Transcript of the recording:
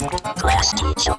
Class teacher.